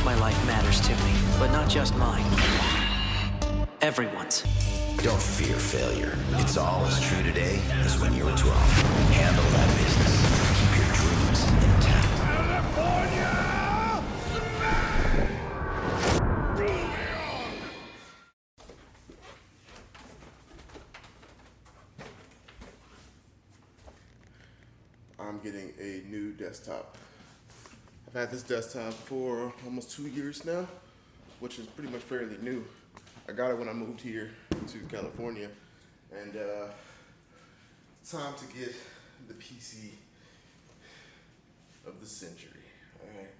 course my life matters to me, but not just mine. Everyone's. Don't fear failure. It's all as true today as when you were 12. Handle that business. Keep your dreams intact. I'm getting a new desktop. I've had this desktop for almost two years now, which is pretty much fairly new. I got it when I moved here to California, and uh, time to get the PC of the century. All right,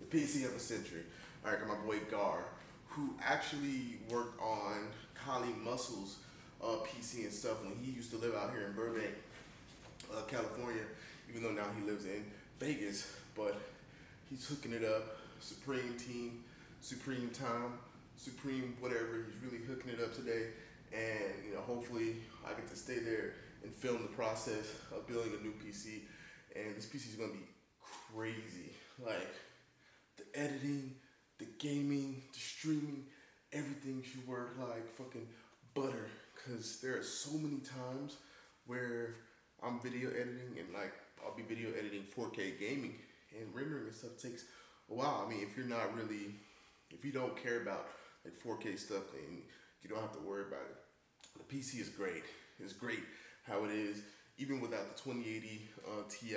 the PC of the century. All right, got my boy Gar, who actually worked on Kali Muscle's uh, PC and stuff when he used to live out here in Burbank uh, California, even though now he lives in Vegas. But he's hooking it up. Supreme Team, Supreme Time, Supreme whatever. He's really hooking it up today, and you know, hopefully, I get to stay there and film the process of building a new PC. And this PC is gonna be crazy. Like the editing, the gaming, the streaming, everything should work like fucking butter. Cause there are so many times where I'm video editing and like I'll be video editing 4K gaming and rendering and stuff takes a while. I mean, if you're not really, if you don't care about like 4K stuff, then you don't have to worry about it. The PC is great. It's great how it is. Even without the 2080 uh, Ti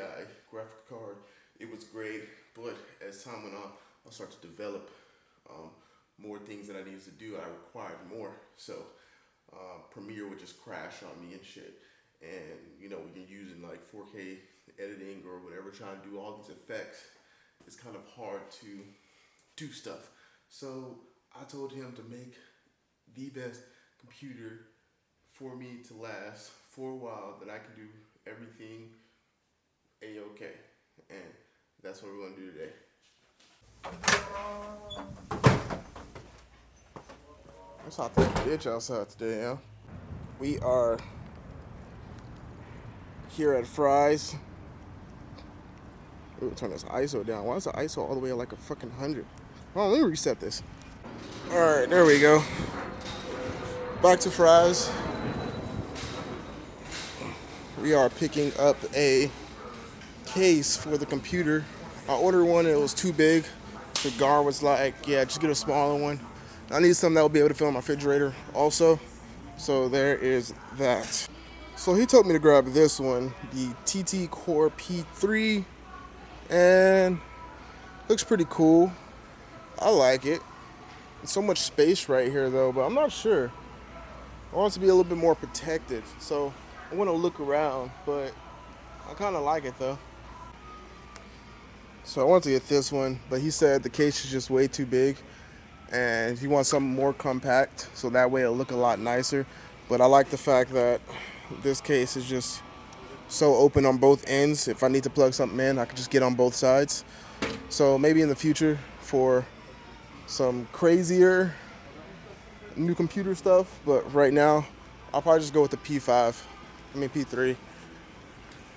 graphic card, it was great. But as time went on, I started to develop um, more things that I needed to do. I required more. So uh, Premiere would just crash on me and shit. And you know, like 4K editing or whatever, trying to do all these effects, it's kind of hard to do stuff. So I told him to make the best computer for me to last for a while that I can do everything a-okay. And that's what we're gonna do today. It's hot that bitch outside today, yeah. We are here at Fry's. Ooh, turn this ISO down. Why is the ISO all the way like a fucking hundred? Oh, let me reset this. All right, there we go. Back to Fry's. We are picking up a case for the computer. I ordered one, it was too big. The Gar was like, yeah, just get a smaller one. I need something that will be able to fill my refrigerator also. So there is that. So he told me to grab this one, the TT Core P3, and looks pretty cool. I like it. So much space right here though, but I'm not sure. I want to be a little bit more protected, so I want to look around, but I kind of like it though. So I wanted to get this one, but he said the case is just way too big and he wants something more compact so that way it'll look a lot nicer. But I like the fact that this case is just so open on both ends. If I need to plug something in, I can just get on both sides. So maybe in the future for some crazier new computer stuff, but right now I'll probably just go with the P5. I mean P3.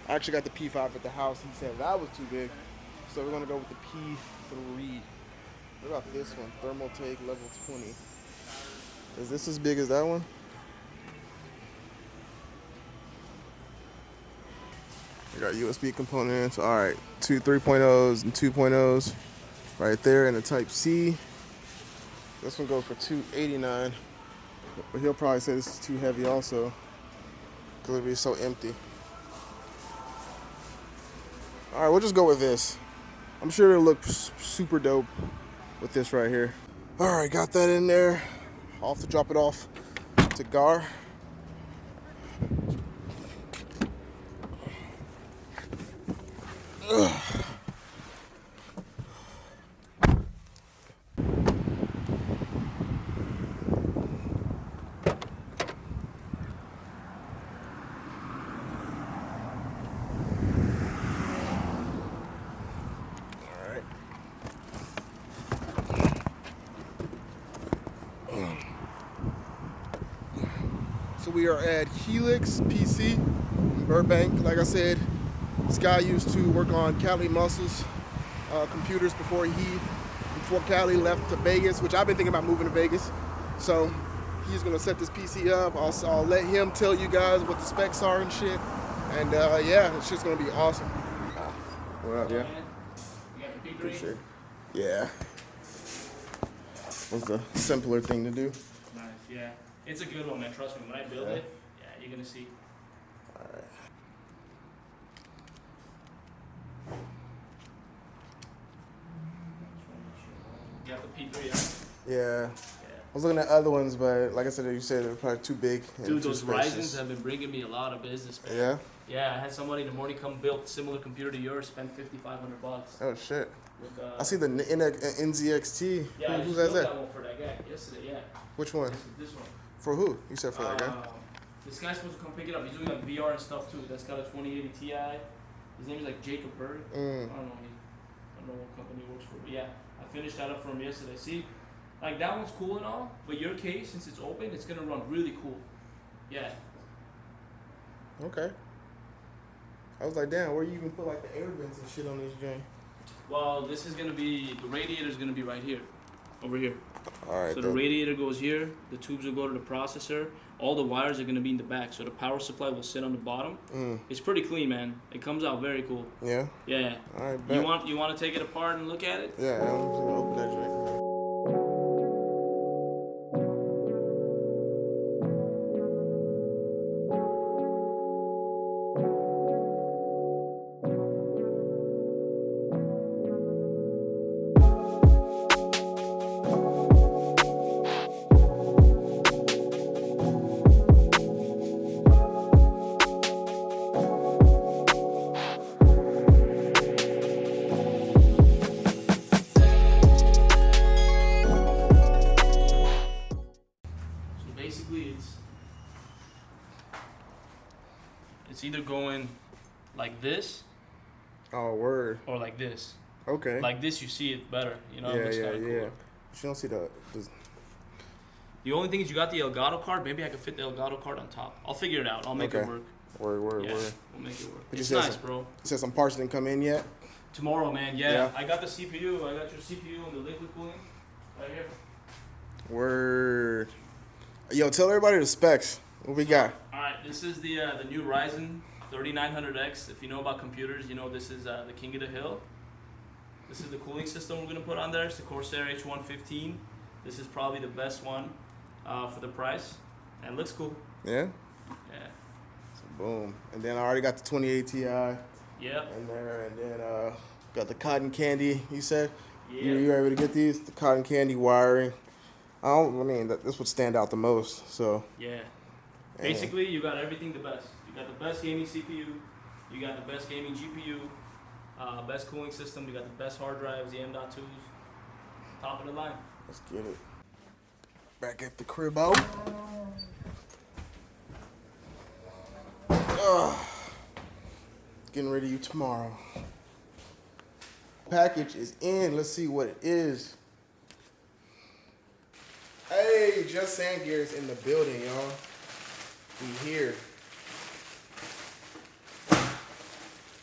I actually got the P5 at the house. He said that was too big. So we're gonna go with the P3. What about this one? Thermaltake level 20. Is this as big as that one? Got USB components. All right, two 3.0s and 2.0s right there and the Type C. This one goes for 289, but he'll probably say this is too heavy also because it'll be so empty. All right, we'll just go with this. I'm sure it'll look super dope with this right here. All right, got that in there. I'll have to drop it off to Gar. So we are at Helix PC in Burbank. Like I said, this guy used to work on Kali Muscles uh, computers before he before Kali left to Vegas, which I've been thinking about moving to Vegas. So he's gonna set this PC up. I'll, I'll let him tell you guys what the specs are and shit. And uh, yeah, it's just gonna be awesome. What up, yeah? You got the P3? Appreciate. Yeah. Was the simpler thing to do. Nice, yeah. It's a good one, man. Trust me. When I build Yeah. it, yeah, you're gonna see. You got the P3, yeah? Yeah. Yeah. I was looking at other ones, but like I said, you said they're probably too big. and Dude, too those spacious. Ryzens have been bringing me a lot of business, man. Yeah. Yeah, I had somebody in the morning come build a similar computer to yours, spend 5500 bucks. Oh shit. With, uh, I see the N- N- NZXT. Yeah, I Who, who just has built that? that one for that guy yesterday, yeah. Which one? This, this one. For who? You said for that guy. Um, This guy's supposed to come pick it up. He's doing like VR and stuff too. That's got a 2080 Ti. His name is like Jacob Berg. Mm. I don't know. He, I don't know what company he works for, but yeah, I finished that up for him yesterday. See, like that one's cool and all, but your case, since it's open, it's gonna run really cool. Yeah. Okay. I was like, damn, where you even put like the air vents and shit on this joint? Well, this is gonna be the radiator's gonna be right here, over here. All right. So the radiator goes here. The tubes will go to the processor. All the wires are gonna be in the back, so the power supply will sit on the bottom. Mm. It's pretty clean, man. It comes out very cool. Yeah. Yeah. All right. You want you want to take it apart and look at it? Yeah. Like this Oh, word. or like this. Okay. Like this, you see it better. You know, it yeah, looks yeah, yeah. cool. But you don't see the. the The only thing is you got the Elgato card. Maybe I could fit the Elgato card on top. I'll figure it out. I'll make it work. word, word, Yeah, word. we'll make it work. But It's nice, some- bro. You said some parts didn't come in yet. Tomorrow, man. Yeah, Yeah. I got the CPU. I got your CPU and the liquid cooling right here. Word. Yo, tell everybody the specs. What we got? All right, this is the uh, the new Ryzen 3900X. If you know about computers, you know this is uh, the king of the hill. This is the cooling system we're gonna put on there. It's the Corsair H115. This is probably the best one uh, for the price, and it looks cool. Yeah. Yeah. So boom. And then I already got the 28 Ti in there, and then uh, got the cotton candy. You said. Yeah. You, you able to get these? The cotton candy wiring. I don't. I mean, that, this would stand out the most. So. Yeah. Basically, you got everything the best. You got the best gaming CPU. You got the best gaming GPU. Uh, best cooling system. You got the best hard drives, the M.2s. Top of the line. Let's get it. Back at the crib out. Ugh. Getting ready to you tomorrow. Package is in. Let's see what it is. Hey, Just Saying Gear is in the building, y'all. We here.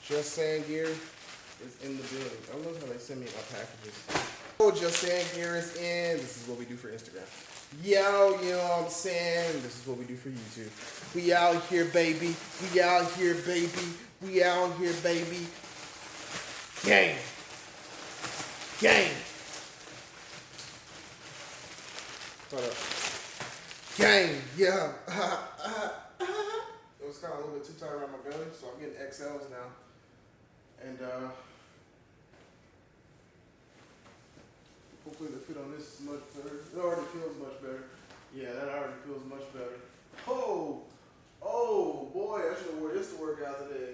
Just Saying Gear is in the building. I love how they send me my packages. Oh, Just Saying Gear is in. This is what we do for Instagram. Yo, you know what I'm saying? This is what we do for YouTube. We out here, baby. We out here, baby. We out here, baby. Gang. Gang. Hold up. Gang, yeah. it was kind of a little bit too tight around my belly, so I'm getting XLs now. And, uh, Hopefully the fit on this is much better. It already feels much better. Yeah, that already feels much better. Oh, oh boy, I should have wore this to work out today.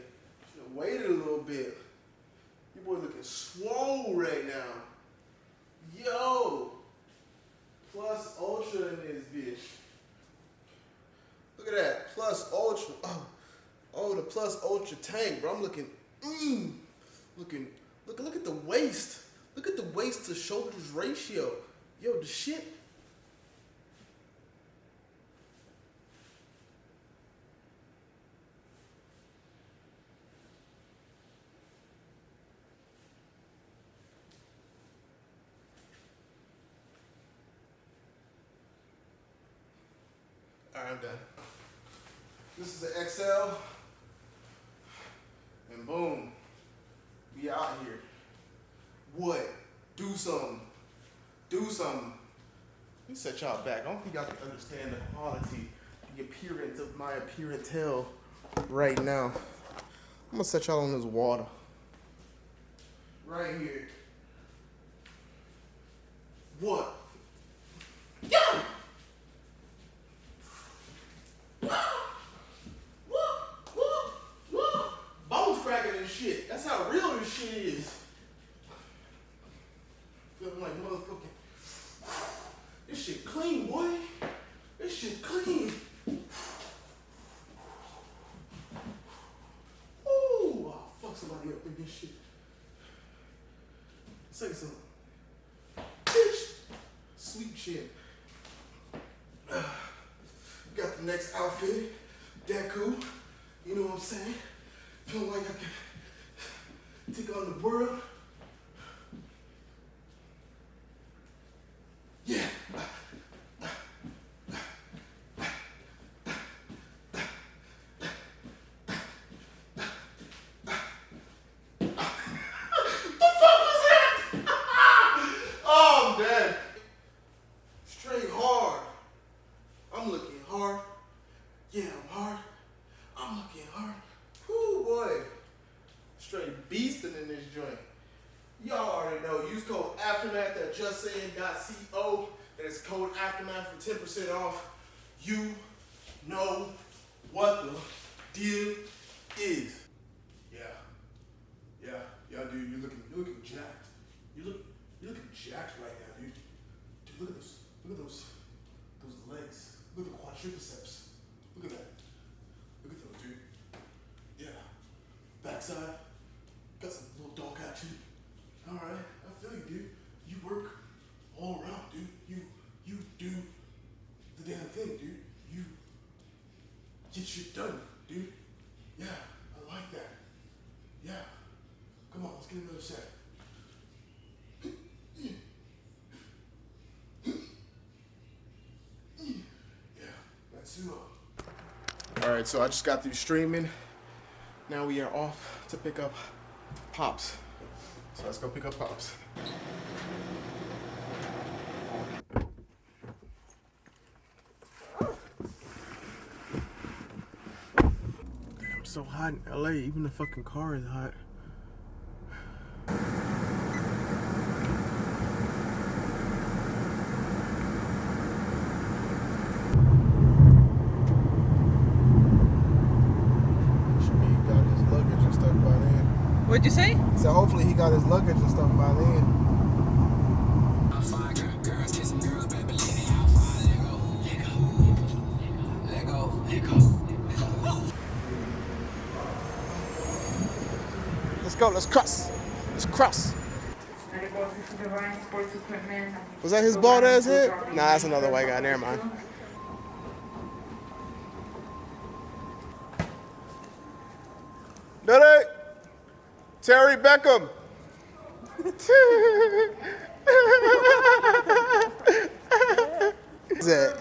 Should have waited a little bit. You boy looking swole right now. Yo, plus ultra in this bitch. Look at that, plus ultra. Oh, oh, the plus ultra tank, bro. I'm looking, mmm, looking. Look, look at the waist. Look at the waist to shoulders ratio. Yo, the shit. I'm done. This is the XL. And boom. We out here. What? Do something. Something. Let me set y'all back. I don't think y'all can understand the quality, the appearance of my appearance hell right now. I'm gonna set y'all on this water. Right here. What? Yeah! Bones cracking and shit. That's how real this shit is. Feeling like motherfucking. This shit clean, boy. This shit clean. Ooh, I'll fuck somebody up in this shit. Say something. Bitch. Sweet shit. Got the next outfit. Cool. You know what I'm saying? Feel like I can take on the world. Yeah. the fuck was that? oh, I'm dead. Straight hard. I'm looking hard. Yeah, I'm hard. I'm looking hard. Whoo boy. Straight beasting in this joint. Y'all already know. Use code Aftermath at justsaying.co. That is code Aftermath for 10% off. You know what the deal is. Yeah. Yeah. Yeah, dude, you're looking you're looking jacked. You look you're looking jacked right now, dude. Dude, look at those look at those those legs. Look at the quadriceps. Look at that. Look at those, dude. Yeah. Backside. Got some little dog action. Alright, I feel you, dude. You work all around, dude. You you do the damn thing, dude. You get shit done, dude. Yeah, I like that. Yeah. Come on, let's get another set. All right, so I just got through streaming. Now we are off to pick up pops. So let's go pick up pops. I'm so hot in LA. Even the fucking car is hot. Should be got his luggage and stuff by then. What'd you say? So hopefully he got his luggage and stuff by then. Let's go. Let's cross. Let's cross. Was that his bald ass head? Nah, that's another white guy. Never mind. Did it? Terry Beckham. What's that?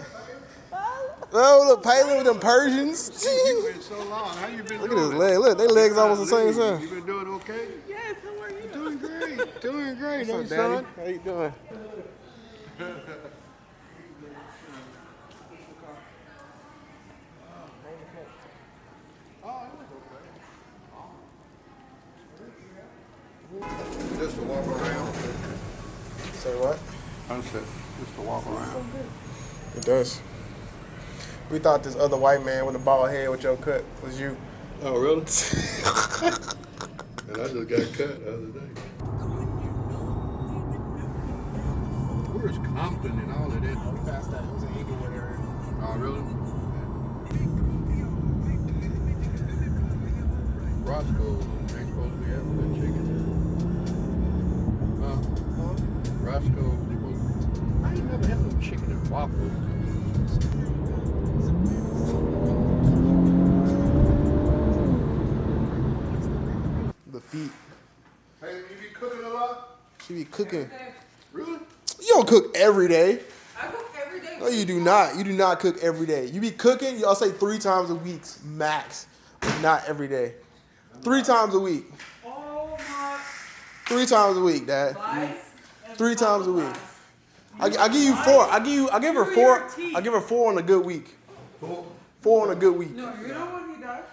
Oh, look, Palin with them Persians. You've been so long. How you been Look at doing? his leg. Look, they legs almost the same size. You been doing okay? Yes, how are you? Doing great. Doing great. What's Hey, up, Daddy? son. How you doing? Just to walk around. Say what? I said, just to walk around. It does. We thought this other white man with a bald head with your cut was you. Oh, really? and I just got cut the other day. Where's Compton and all of that? Oh, we passed that, it was an Inglewood area. Oh, really? Roscoe ain't supposed to be having Roscoe, supposed I ain't never had no chicken and waffles. The feet. Hey, you be cooking a lot? She be cooking. Really? You don't cook every day. I cook every day No, you do not. You do not cook every day. You be cooking, y'all say three times a week max, but not every day. Three times a week. Oh my Three times a week, Dad. lies. And Three times a week. I, I give you four. I give you. I give her four. I give her four on a good week. Four on a good week. No, you know what he does?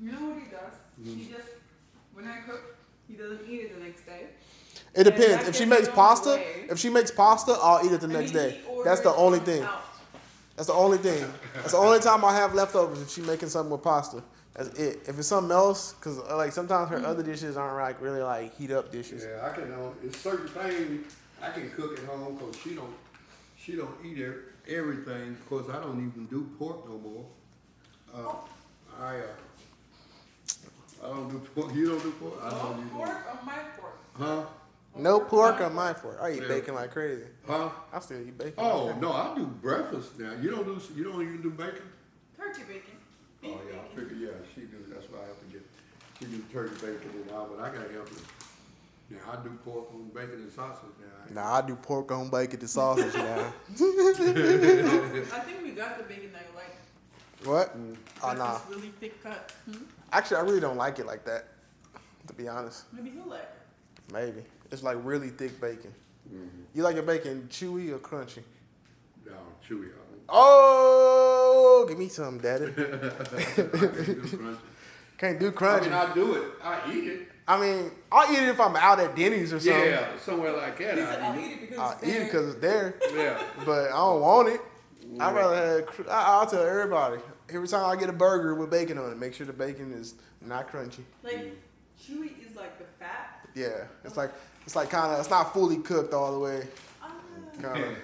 You know what he does? He just, when I cook, he doesn't eat it the next day. It depends. If she makes pasta, away. if she makes pasta, I'll eat it the next day. That's the only thing. out. That's the only thing. That's the only time I have leftovers if she making something with pasta. That's it. If it's something else, cause uh, like sometimes her other dishes aren't like really like heat up dishes. Yeah, I can. Uh, it's certain things I can cook at home because she don't. She don't eat er- everything. because I don't even do pork no more. Uh, I. Uh, I don't do pork. You don't do pork. I don't do pork. pork on my fork. Huh? No pork on my fork. I eat Yeah. bacon like crazy. Huh? I still eat bacon. Oh no, I do breakfast now. You don't do. You don't even do bacon. Turkey bacon. Beef Oh yeah, I bacon. figure. Yeah, she do. That's why I have to get. She do turkey bacon and all, but I gotta help her. Now I do pork on bacon and sausage now. Nah, I do pork on bacon and sausage now. I think we got the bacon that you like. what? Oh Got nah. this really thick cut. Hmm? Actually, I really don't like it like that. To be honest, Maybe he'll like. it. maybe it's like really thick bacon. Mm-hmm. You like your bacon chewy or crunchy? No, chewy. I Oh, give me some, daddy. can't do crunchy. Can't I mean, I do it. I eat it. I mean, I'll eat it if I'm out at Denny's or something. Yeah, somewhere like that. I I'll eat eat it because I'll it's eat it there." because it's there. Yeah. but I don't want it. I'd rather have. cr- I, I'll tell everybody every time I get a burger with bacon on it, make sure the bacon is not crunchy. Like, chewy is like the fat. Yeah, it's like it's like kind of it's not fully cooked all the way. Ah. Kind of.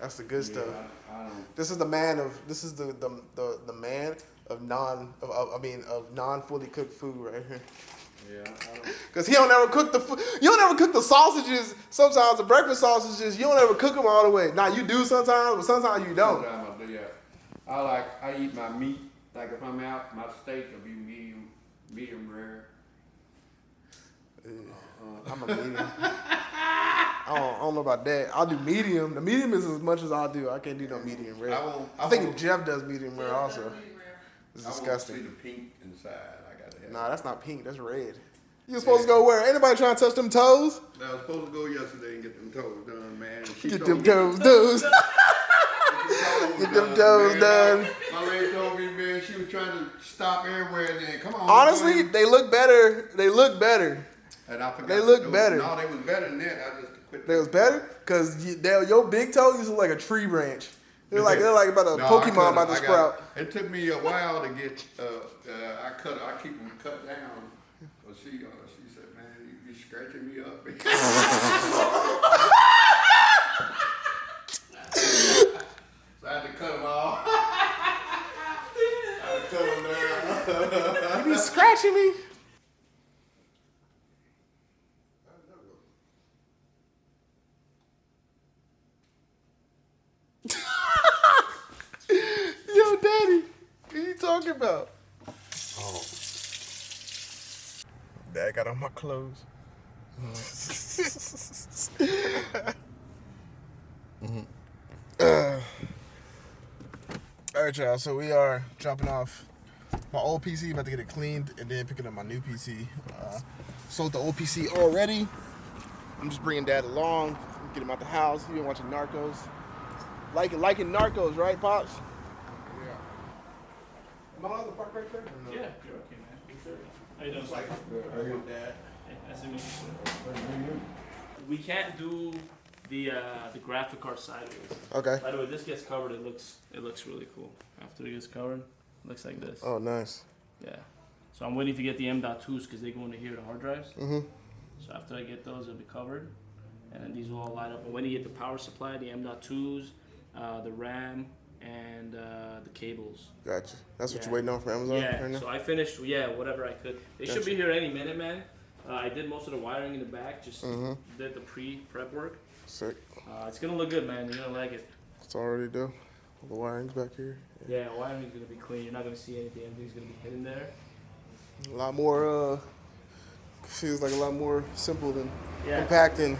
That's the good stuff. I, I don't. This is the man of this is the the the, the man of non of, of I mean of non fully cooked food right here. Yeah, Cause he don't ever cook the food. You don't ever cook the sausages. Sometimes the breakfast sausages you don't ever cook them all the way. Now you do sometimes, but sometimes you don't. Sometimes I do. Yeah. I like. I eat my meat. Like if I'm out, my steak will be medium, medium rare. I'm a medium. I don't, know about that. I'll do medium. The medium is as much as I'll do. I can't do no medium rare. I won't- I I think won't- Jeff does medium rare also. That's really rare. It's I see disgusting. the pink inside. I gotta have. Nah, that's not pink. That's red. You're supposed to go where? Anybody trying to touch them toes? I was supposed to go yesterday and get them toes done, man. she Get them toes, toes. toes Get them toes done. My lady told me, man, she was trying to stop everywhere. And then, come on. Honestly, come they look better. They look better. and I forgot they look better. No, they was better than that. I just quit. They was better because you, your big toe used to look like a tree branch. They're like they're like about a No, Pokemon about to it. Got- sprout. It took me a while to get. Uh, uh, I cut. I keep them cut down. But she, uh, she said, "Man, you, you scratching me up." so I had to cut them off. I had to cut them down. You be scratching me. Yo, daddy, what are you talking about? Oh. Dad got on my clothes. Uh, all right, y'all. So we are dropping off my old PC, about to get it cleaned, and then picking up my new PC. Uh, sold the old PC already. I'm just bringing Dad along, get him out the house. He been watching Narcos. Like liking Narcos, right, pops? Yeah. Am I allowed to park right there? Yeah, you're okay, man. Yes, sir. How you doing, sir? Dad. Hey, nice to meet you, sir. We can't do the uh, the graphic card sideways. Okay. By the way, this gets covered. It looks it looks really cool. After it gets covered, it looks like this. Oh, nice. Yeah. So I'm waiting to get the M.2s because they go into here, the hard drives. Mhm. So after I get those, it'll be covered, and then these will all light up. And when you get the power supply, the M.2s, uh, the RAM, and uh, the cables. Gotcha. That's what Yeah. you're waiting on from Amazon Yeah. right now? So I finished. Yeah, whatever I could. They should be here any minute, man. Uh, I did most of the wiring in the back. Just Mhm. did the pre prep work. Sick. Uh, it's gonna look good, man. You're gonna like it. It's already done. All the wiring's back here. Yeah, wiring's gonna be clean. You're not gonna see anything. Everything's gonna be hidden there. A lot more, uh, feels like a lot more simple than Yeah. compact and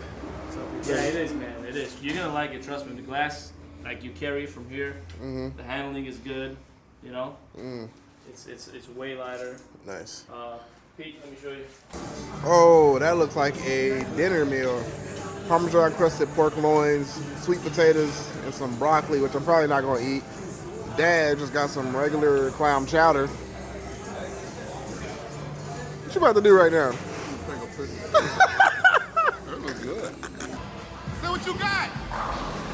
So, yeah, it is, man. It is. You're gonna like it. Trust me. The glass, like you carry it from here. Mm-hmm. The handling is good. You know, Mm. it's it's it's way lighter. Nice. Uh, Pete, let me show you. Oh, that looks like a dinner meal. Parmesan crusted pork loins, sweet potatoes, and some broccoli, which I'm probably not gonna eat. Dad just got some regular clam chowder. What you about to do right now? That look good. Say what you got.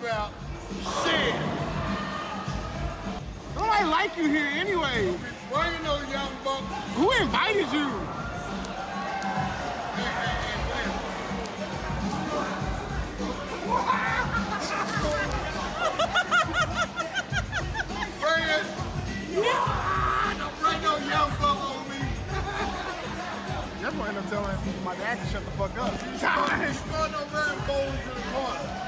About? Shit. Nobody like you here anyway. Why you know young buck? Who invited you? Bring it. Don't bring no young buck on me. That's why I end up telling people my dad to shut the fuck up. Throw no burn bowls to the corner.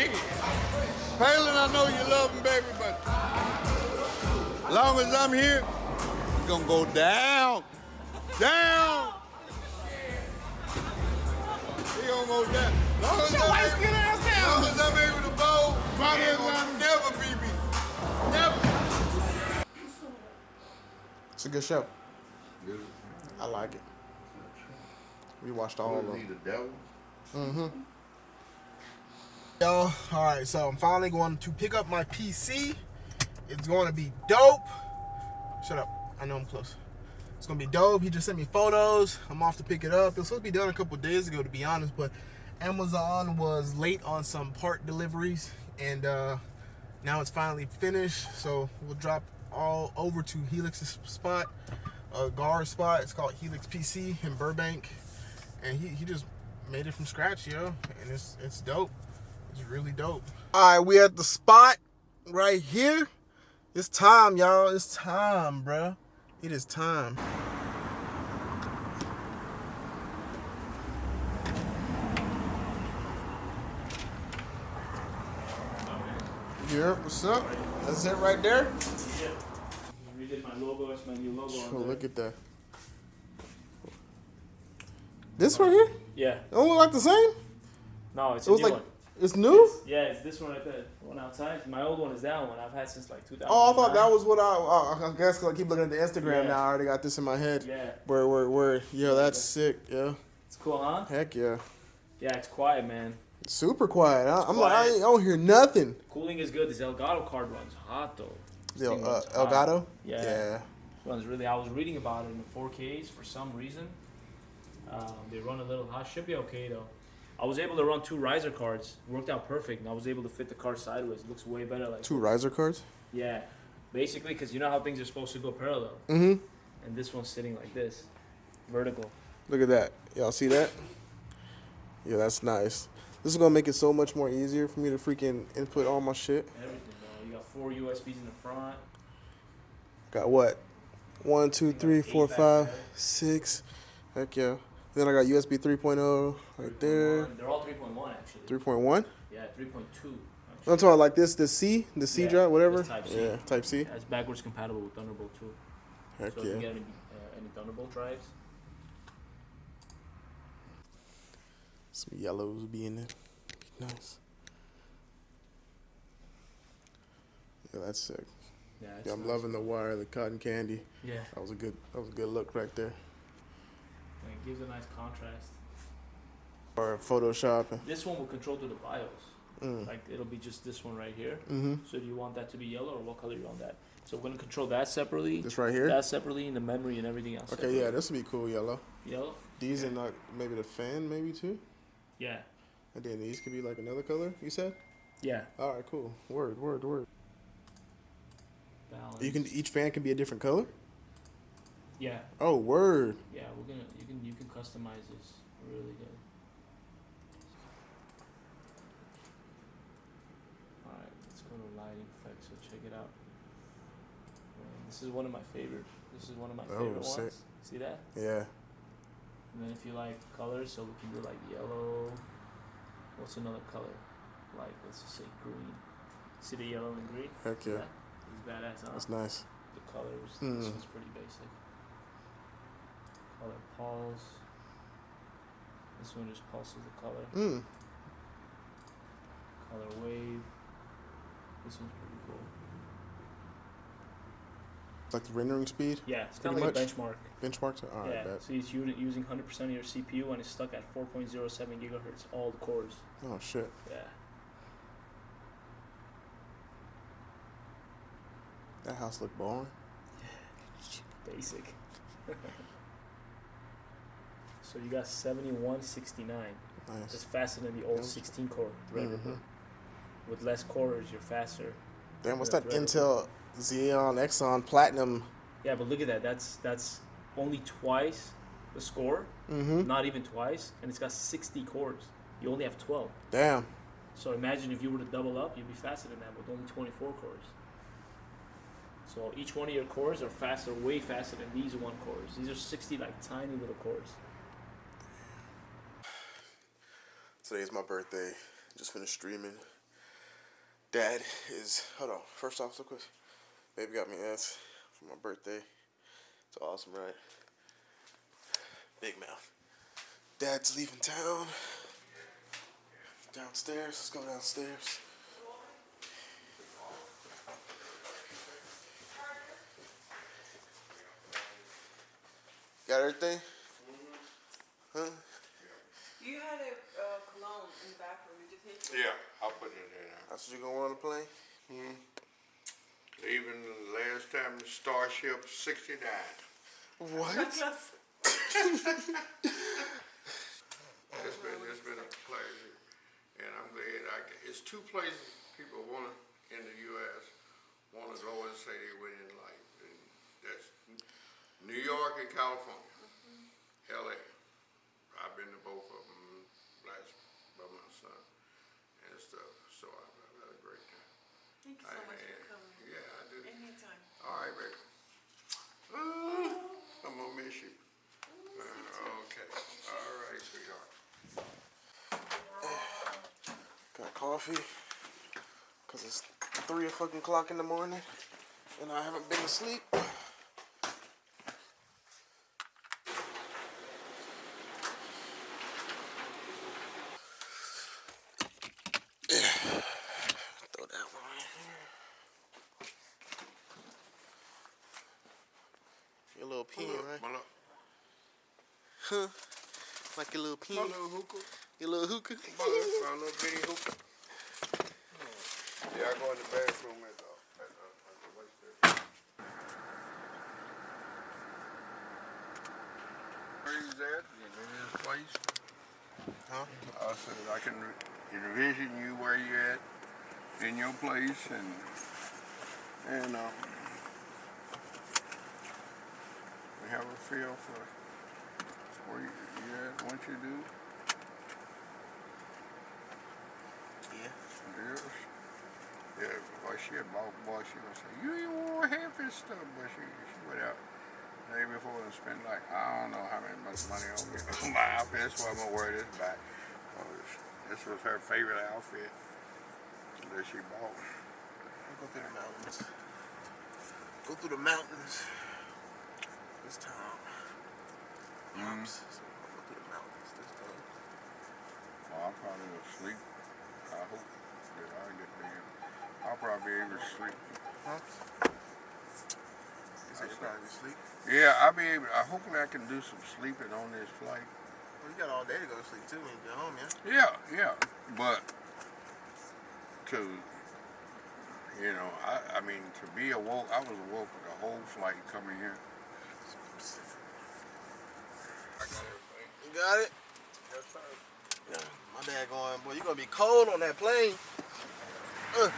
Shit. Palin, I know you love him, baby, but as long as I'm here, it's gonna go down. Down. He gonna go down. Long as Your I'm white able- As long as I'm able to bowl, Bobby he is gonna never beat me. Never. It's a good show. I like it. We watched all of them. the devil? Mm-hmm. Yo, all right, so I'm finally going to pick up my PC. It's going to be dope. Shut up. I know I'm close. It's going to be dope. He just sent me photos. I'm off to pick it up. It was supposed to be done a couple days ago, to be honest, but Amazon was late on some part deliveries, and uh, now it's finally finished. So we'll drop all over to Helix's spot, uh, Gar's spot. It's called Helix PC in Burbank, and he, he just made it from scratch, yo, and it's it's dope. It's really dope. All right, we at the spot right here. It's time, y'all. It's time, bruh. It is time. Yeah, what's up? That's it right there. Yeah. Redid my logo. It's my new logo. Oh, on there. look at that. This right here? Yeah. It don't look like the same. No, it's It a was new like one. It's new. Yeah, it's this one right there. The one outside. My old one is that one. I've had since like 2000. Oh, I thought that was what I. Uh, I guess 'cause I keep looking at the Instagram Yeah. now. I already got this in my head. Yeah. Where, where, where? Yo, that's sick. Yeah. It's cool, huh? Heck yeah. Yeah, it's quiet, man. Super quiet. I, I'm like, I, I don't hear nothing. Cooling is good. This Elgato card runs hot though. This El, uh. Elgato. Yeah. Yeah. runs really. I was reading about it in the 4Ks for some reason. Um, they run a little hot. Should be okay though. I was able to run two riser cards. Worked out perfect, and I was able to fit the card sideways. Looks way better. Like Two riser cards. yeah, basically because you know how things are supposed to go parallel, Mm-hmm. and this one's sitting like this, vertical. Look at that. Y'all see that? Yeah, that's nice. This is gonna make it so much more easier for me to freaking input all my shit. Everything, bro. You got four USBs in the front. Got what? One, two, three, four, five, six. Heck yeah. Then I got USB 3.0 right there. 3.1. They're all 3.1 actually. 3.1. Yeah, 3.2. I'm actually. talking like this, the C, the C Yeah, drive, whatever. Type C. Yeah, Type C. Yeah, it's backwards compatible with Thunderbolt 2. Heck so if you yeah. get any, uh, any Thunderbolt drives, Some yellows be in there. Nice. Yeah, that's sick. Yeah, Yeah, I'm nice. loving the wire, the cotton candy. Yeah, That was a good. That was a good look right there. Gives a nice contrast. Or Photoshop. This one will control through the BIOS. Mm. Like it'll be just this one right here. Mm-hmm. So do you want that to be yellow or what color you want that? So we're gonna control that separately. This right here. That separately and the memory and everything else. Okay, yeah, this would be cool. Yellow. Yellow. These and like maybe the fan, maybe too. Yeah. And then these could be like another color. You said. Yeah. All right, cool. Word, word, word. Balance. You can each fan can be a different color. Yeah. Oh, word. Yeah. We're gonna. You can. You can customize this really good. All right. Let's go to lighting effects. So check it out. This is one of my favorite. This is one of my Oh, favorite sick. ones. See that? Yeah. And then if you like colors, so we can do like yellow. What's another color? Like let's just say green. See the yellow and green? Heck yeah. It's badass, huh? That's nice. The colors. Hmm. This one's pretty basic. Color pulse. This one just pulses the color. Mm. Color wave. This one's pretty cool. Like the rendering speed. Yeah, it's kind Pretty of like much. a benchmark. Benchmarks. All right, yeah, bet. so it's using 100% of your CPU and it's stuck at 4.07 gigahertz, all the cores. Oh shit. Yeah. That house look boring. Yeah. Basic. so you got 7169. It's Nice. faster than the old 16 core Threadripper. Mhm. With less cores, you're faster. Damn, what's that Intel Xeon Exxon Platinum? Yeah, but look at that. That's that's only twice the score, Mm-hmm. not even twice, and it's got 60 cores. You only have 12. Damn. So imagine if you were to double up, you'd be faster than that with only 24 cores. So each one of your cores are faster, way faster than these one cores. These are 60 like tiny little cores. Today's my birthday. Just finished streaming. Dad is hold on. First off, so quick. Baby got me ass for my birthday. It's awesome, right? Big mouth. Dad's leaving town. Downstairs. Let's go downstairs. Got everything? Mm-hmm. Huh? You had a uh, cologne in the bathroom. Did you take it? Yeah, I'll put it in there. That's what you're gonna want to play? Even the last time Starship sixty-nine. What? Just It's been, it's been a pleasure, and I'm glad I, ca- it's two places people wanna, in the US, wanna go and say they win in life, and that's New York and California. LA. I've been to both of them last, by my son and stuff, so I've, I've had a great time. Thank you so Hey, much for coming. Yeah, I do. Anytime. All right, baby. Uh, I'm gonna miss you. Uh, okay. All right, sweetheart. Got coffee. Cause it's three fucking o'clock in the morning, and I haven't been asleep. Throw that one right here. Your little pin, My little- right? My little, Huh? Like little pin, my little hookah. your little hookah. My little, my little bitty hookah. Yeah, I go in the bathroom at the, at the, at the waist there. Where you at? This place? Huh? I said I can envision you where you're at in your place and and uh, we have a feel for where you, you at, what you do. Yeah. Yes. Yeah, boy, she a boss, boy, she gonna say, you ain't want half this stuff, but she, she went out the day before and spent like, I don't know how many much money on me, on my outfit, that's why I'm gonna wear this back. Oh, this, this was her favorite outfit that she bought. Go through the mountains. Go through the mountains. This time. Oops. So Go through the mountains. Well, I probably was asleep. I hope that I get there. I'll probably be able to sleep. Huh? You said you probably be asleep. Yeah, I'll be able. I hopefully I can do some sleeping on this flight. Well, you got all day to go to sleep too when you get home, yeah. Yeah, yeah, but to you know, I I mean to be awoke. I was awoke for the whole flight coming here. I got everything. You got it? Yes, sir. Yeah. My dad going, boy, you're gonna be cold on that plane. Uh.